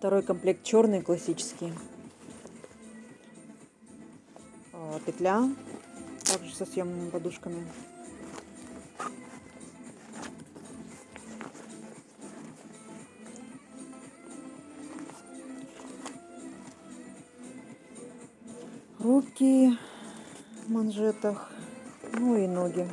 Второй комплект черный, классический. А, петля, также со съемными подушками. Руки в манжетах, ну и ноги.